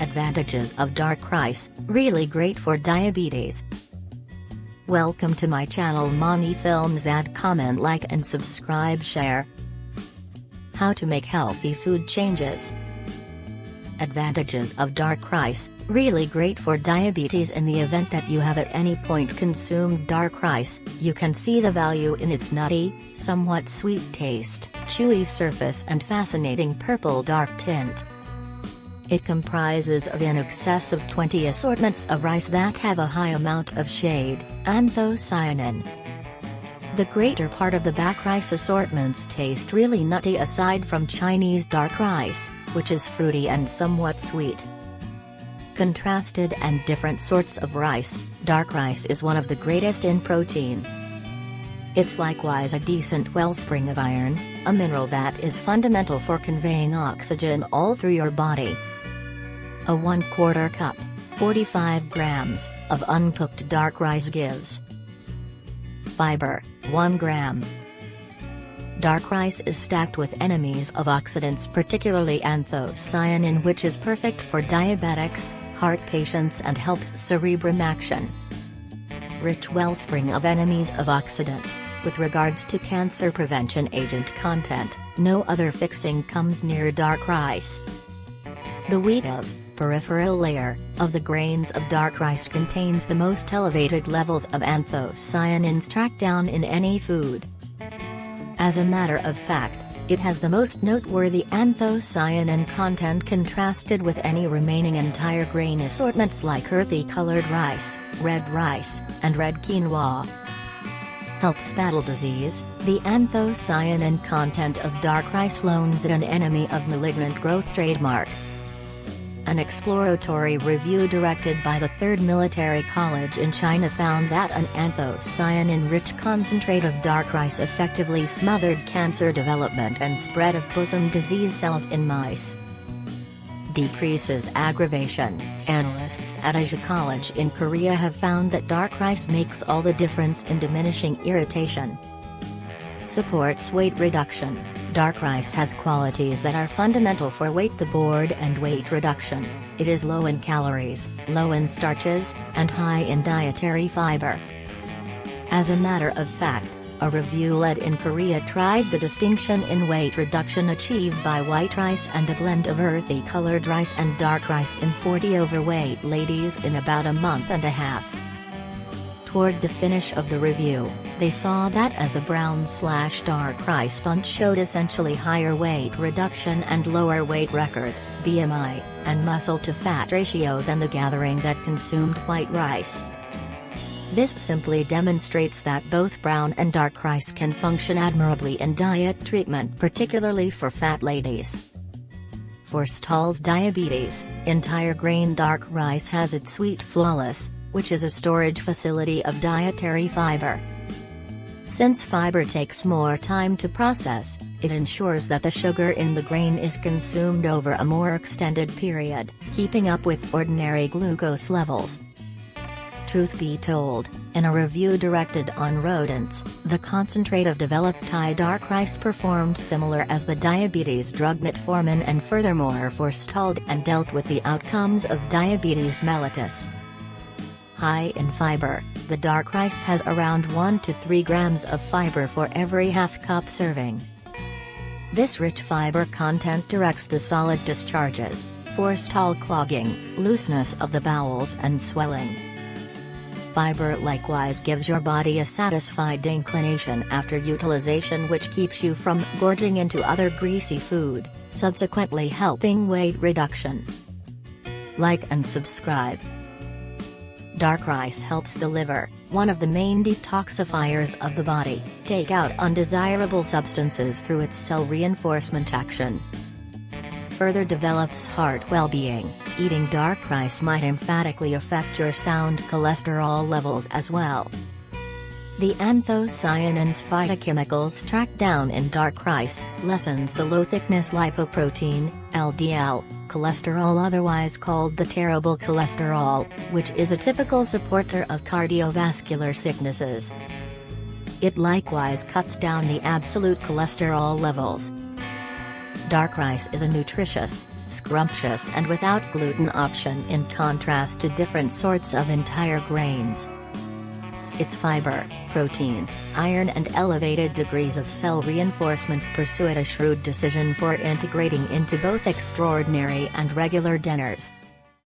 Advantages of dark rice, really great for diabetes. Welcome to my channel Mani Films add comment like and subscribe share. How to make healthy food changes. Advantages of dark rice, really great for diabetes in the event that you have at any point consumed dark rice, you can see the value in its nutty, somewhat sweet taste, chewy surface and fascinating purple dark tint. It comprises of in excess of 20 assortments of rice that have a high amount of shade, anthocyanin. The greater part of the back rice assortments taste really nutty aside from Chinese dark rice, which is fruity and somewhat sweet. Contrasted and different sorts of rice, dark rice is one of the greatest in protein. It's likewise a decent wellspring of iron, a mineral that is fundamental for conveying oxygen all through your body. A 1 quarter cup, 45 grams, of uncooked dark rice gives Fiber, 1 gram. Dark rice is stacked with enemies of oxidants particularly anthocyanin which is perfect for diabetics, heart patients and helps cerebrum action. Rich wellspring of enemies of oxidants, with regards to cancer prevention agent content, no other fixing comes near dark rice. The wheat of peripheral layer, of the grains of dark rice contains the most elevated levels of anthocyanins tracked down in any food. As a matter of fact, it has the most noteworthy anthocyanin content contrasted with any remaining entire grain assortments like earthy colored rice, red rice, and red quinoa. Helps battle disease, the anthocyanin content of dark rice loans it an enemy of malignant growth trademark. An exploratory review directed by the 3rd Military College in China found that an anthocyanin-rich concentrate of dark rice effectively smothered cancer development and spread of bosom disease cells in mice. Decreases aggravation. Analysts at Asia College in Korea have found that dark rice makes all the difference in diminishing irritation. Supports weight reduction. Dark rice has qualities that are fundamental for weight the board and weight reduction. It is low in calories, low in starches, and high in dietary fiber. As a matter of fact, a review led in Korea tried the distinction in weight reduction achieved by white rice and a blend of earthy colored rice and dark rice in 40 overweight ladies in about a month and a half. Toward the finish of the review, they saw that as the brown slash dark rice font showed essentially higher weight reduction and lower weight record, BMI, and muscle to fat ratio than the gathering that consumed white rice. This simply demonstrates that both brown and dark rice can function admirably in diet treatment particularly for fat ladies. Forestalls diabetes, entire grain dark rice has its sweet flawless, which is a storage facility of dietary fiber. Since fiber takes more time to process, it ensures that the sugar in the grain is consumed over a more extended period, keeping up with ordinary glucose levels. Truth be told, in a review directed on rodents, the concentrate of developed Thai dark rice performed similar as the diabetes drug metformin and furthermore forestalled and dealt with the outcomes of diabetes mellitus. High in fiber, the dark rice has around 1 to 3 grams of fiber for every half cup serving. This rich fiber content directs the solid discharges, forestall clogging, looseness of the bowels and swelling. Fiber likewise gives your body a satisfied inclination after utilization which keeps you from gorging into other greasy food, subsequently helping weight reduction. Like and subscribe. Dark rice helps the liver, one of the main detoxifiers of the body, take out undesirable substances through its cell reinforcement action. Further develops heart well-being, eating dark rice might emphatically affect your sound cholesterol levels as well. The anthocyanins phytochemicals tracked down in dark rice, lessens the low-thickness lipoprotein, LDL, cholesterol otherwise called the terrible cholesterol, which is a typical supporter of cardiovascular sicknesses. It likewise cuts down the absolute cholesterol levels. Dark rice is a nutritious, scrumptious and without gluten option in contrast to different sorts of entire grains. Its fiber, protein, iron and elevated degrees of cell reinforcements pursue it a shrewd decision for integrating into both extraordinary and regular dinners.